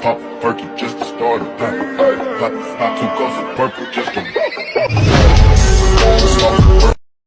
Pop perky just to start a pop, pop, pop two cups of purple just to